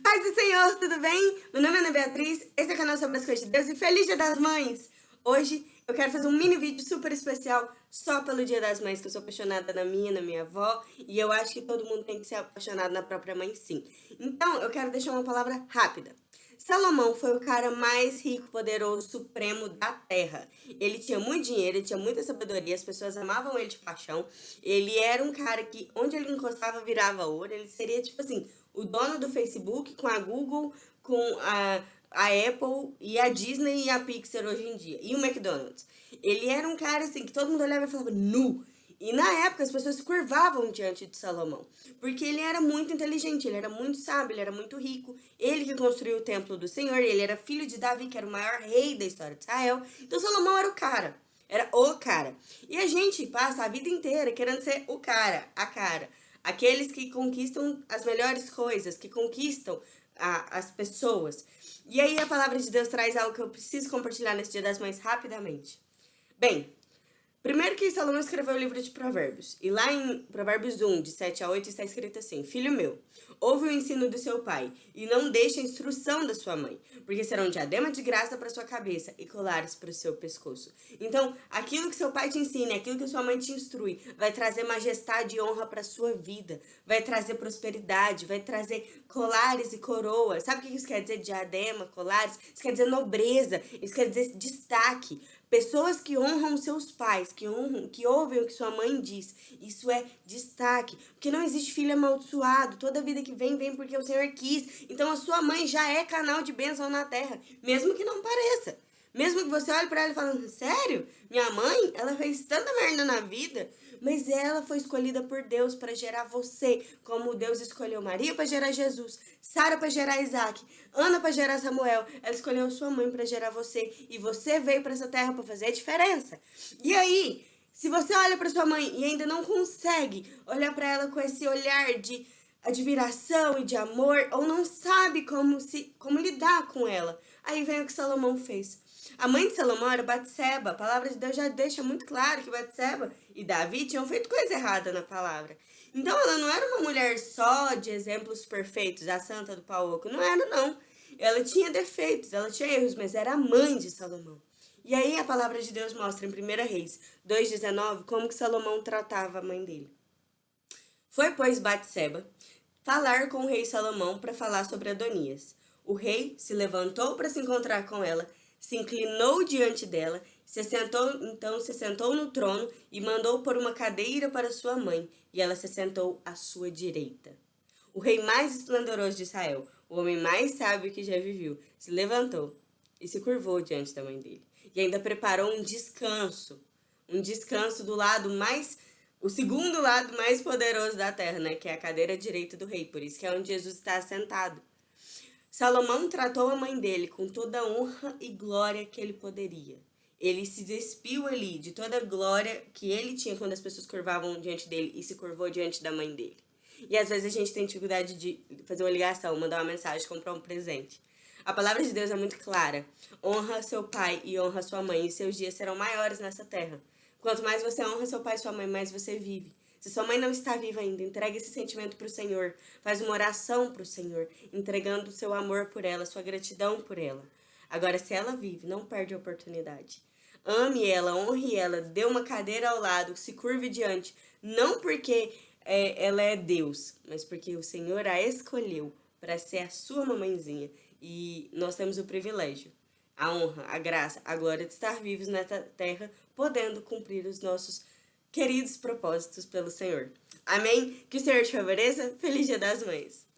Paz do Senhor, tudo bem? Meu nome é Ana Beatriz, esse é o canal sobre as coisas de Deus e Feliz Dia das Mães! Hoje eu quero fazer um mini vídeo super especial só pelo Dia das Mães, que eu sou apaixonada na minha, na minha avó, e eu acho que todo mundo tem que ser apaixonado na própria mãe sim. Então, eu quero deixar uma palavra rápida. Salomão foi o cara mais rico, poderoso, supremo da terra. Ele tinha muito dinheiro, ele tinha muita sabedoria, as pessoas amavam ele de paixão. Ele era um cara que, onde ele encostava, virava ouro. Ele seria, tipo assim, o dono do Facebook com a Google, com a, a Apple e a Disney e a Pixar hoje em dia. E o McDonald's. Ele era um cara assim que todo mundo olhava e falava nu. E na época as pessoas se curvavam diante de Salomão, porque ele era muito inteligente, ele era muito sábio, ele era muito rico, ele que construiu o templo do Senhor, ele era filho de Davi, que era o maior rei da história de Israel. Então Salomão era o cara, era o cara. E a gente passa a vida inteira querendo ser o cara, a cara. Aqueles que conquistam as melhores coisas, que conquistam a, as pessoas. E aí a palavra de Deus traz algo que eu preciso compartilhar nesse Dia das Mães rapidamente. Bem, Primeiro que Salomão escreveu o livro de Provérbios, e lá em Provérbios 1, de 7 a 8, está escrito assim, Filho meu, ouve o ensino do seu pai, e não deixe a instrução da sua mãe, porque serão diadema de graça para sua cabeça e colares para o seu pescoço. Então, aquilo que seu pai te ensina, aquilo que sua mãe te instrui, vai trazer majestade e honra para sua vida, vai trazer prosperidade, vai trazer colares e coroas. Sabe o que isso quer dizer? Diadema, colares? Isso quer dizer nobreza, isso quer dizer destaque. Pessoas que honram seus pais, que honram, que ouvem o que sua mãe diz. Isso é destaque. Porque não existe filho amaldiçoado. Toda vida que vem, vem porque o Senhor quis. Então a sua mãe já é canal de bênção na terra. Mesmo que não pareça. Mesmo que você olhe para ela e fale, sério? Minha mãe, ela fez tanta merda na vida, mas ela foi escolhida por Deus para gerar você, como Deus escolheu Maria para gerar Jesus, Sara para gerar Isaac, Ana para gerar Samuel. Ela escolheu sua mãe para gerar você e você veio para essa terra para fazer a diferença. E aí, se você olha para sua mãe e ainda não consegue olhar para ela com esse olhar de admiração e de amor, ou não sabe como, se, como lidar com ela, aí vem o que Salomão fez. A mãe de Salomão era Batseba. A palavra de Deus já deixa muito claro que Batseba e Davi tinham feito coisa errada na palavra. Então ela não era uma mulher só de exemplos perfeitos, a santa do pau oco. Não era, não. Ela tinha defeitos, ela tinha erros, mas era a mãe de Salomão. E aí a palavra de Deus mostra em 1 Reis 2,19 como que Salomão tratava a mãe dele. Foi, pois, Batseba falar com o rei Salomão para falar sobre Adonias. O rei se levantou para se encontrar com ela se inclinou diante dela, se sentou, então se sentou no trono e mandou por uma cadeira para sua mãe, e ela se sentou à sua direita. O rei mais esplendoroso de Israel, o homem mais sábio que já viveu, se levantou e se curvou diante da mãe dele. E ainda preparou um descanso, um descanso do lado mais, o segundo lado mais poderoso da terra, né? Que é a cadeira direita do rei, por isso que é onde Jesus está sentado. Salomão tratou a mãe dele com toda a honra e glória que ele poderia. Ele se despiu ali de toda a glória que ele tinha quando as pessoas curvavam diante dele e se curvou diante da mãe dele. E às vezes a gente tem dificuldade de fazer uma ligação, mandar uma mensagem, comprar um presente. A palavra de Deus é muito clara. Honra seu pai e honra sua mãe, e seus dias serão maiores nessa terra. Quanto mais você honra seu pai e sua mãe, mais você vive. Se sua mãe não está viva ainda, entregue esse sentimento para o Senhor. Faz uma oração para o Senhor, entregando o seu amor por ela, sua gratidão por ela. Agora, se ela vive, não perde a oportunidade. Ame ela, honre ela, dê uma cadeira ao lado, se curve diante. Não porque é, ela é Deus, mas porque o Senhor a escolheu para ser a sua mamãezinha. E nós temos o privilégio, a honra, a graça, a glória de estar vivos nessa terra, podendo cumprir os nossos queridos propósitos pelo Senhor. Amém? Que o Senhor te favoreça. Feliz Dia das Mães!